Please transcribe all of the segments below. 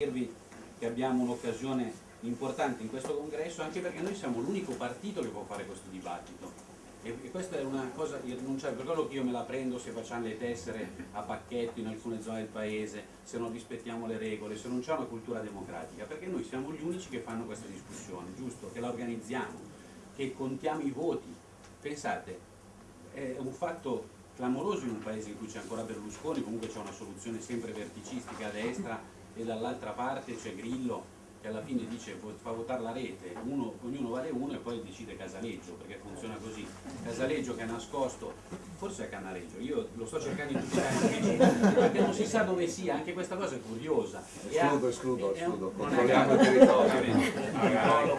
dirvi che abbiamo un'occasione importante in questo congresso anche perché noi siamo l'unico partito che può fare questo dibattito e, e questa è una cosa irrinunciabile, per quello che io me la prendo se facciamo le tessere a pacchetto in alcune zone del paese, se non rispettiamo le regole, se non c'è una cultura democratica, perché noi siamo gli unici che fanno questa discussione, giusto? Che la organizziamo, che contiamo i voti. Pensate, è un fatto clamoroso in un paese in cui c'è ancora Berlusconi, comunque c'è una soluzione sempre verticistica a destra e dall'altra parte c'è Grillo che alla fine dice fa votare la rete, uno, ognuno vale uno e poi decide Casaleggio, perché funziona così. Casaleggio che è nascosto, forse è Canareggio, io lo sto cercando in tutti i canali, perché non si sa dove sia, anche questa cosa è curiosa. Escludo, escludo, escludo, non è controlliamo il territorio.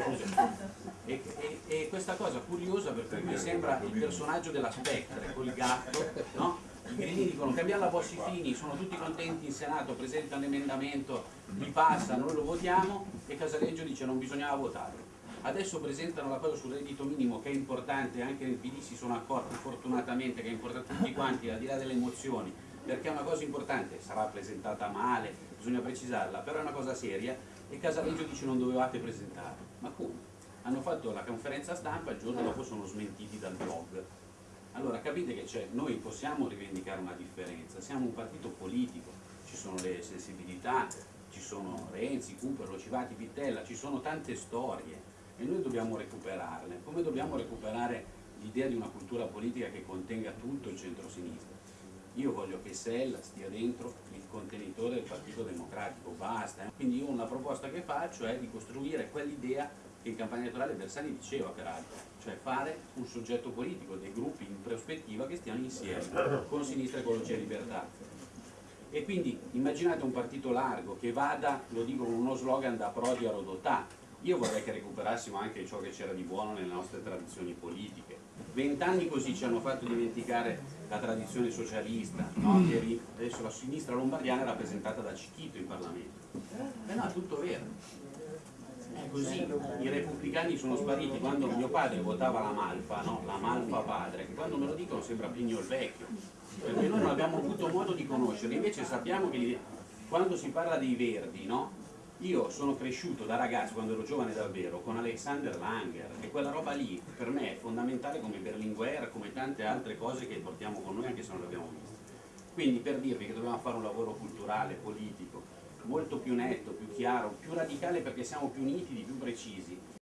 E, e- e questa cosa curiosa perché mi sembra il personaggio della Spectre, col gatto, no? I grillini dicono cambiamo la Bossi-Fini, sono tutti contenti in Senato, presentano l'emendamento, li passa, noi lo votiamo e Casaleggio dice non bisognava votare. Adesso presentano la cosa sul reddito minimo che è importante, anche nel PD si sono accorti fortunatamente che è importante tutti quanti, al di là delle emozioni, perché è una cosa importante, sarà presentata male, bisogna precisarla, però è una cosa seria e Casaleggio dice non dovevate presentare. Ma come? Hanno fatto la conferenza stampa, il giorno dopo sono smentiti dal blog. Allora capite che c'è, noi possiamo rivendicare una differenza, siamo un partito politico, ci sono le sensibilità, ci sono Renzi, Cooper, Locivati, Pittella, ci sono tante storie e noi dobbiamo recuperarle, come dobbiamo recuperare l'idea di una cultura politica che contenga tutto il centro-sinistra. Io voglio che Sella stia dentro il contenitore del Partito Democratico, basta. eh. Quindi io una proposta che faccio è di costruire quell'idea che in campagna elettorale Bersani diceva peraltro, cioè fare un soggetto politico, dei gruppi in prospettiva che stiano insieme con sinistra, ecologia e libertà. E quindi immaginate un partito largo che vada, lo dico con uno slogan, da Prodi a Rodotà. Io vorrei che recuperassimo anche ciò che c'era di buono nelle nostre tradizioni politiche. Vent'anni così ci hanno fatto dimenticare la tradizione socialista, no? Eri- adesso la sinistra lombardiana è rappresentata da Cicchito in Parlamento. Eh no, è tutto vero. Così, i repubblicani sono spariti quando mio padre votava la Malfa, no? la Malfa padre, che quando me lo dicono sembra Pigno il vecchio, perché noi non abbiamo avuto modo di conoscerli, invece sappiamo che quando si parla dei verdi, no? io sono cresciuto da ragazzo, quando ero giovane davvero, con Alexander Langer e quella roba lì per me è fondamentale come Berlinguer, come tante altre cose che portiamo con noi anche se non le abbiamo viste. Quindi per dirvi che dobbiamo fare un lavoro culturale, politico, molto più netto, più chiaro, più radicale perché siamo più nitidi, più precisi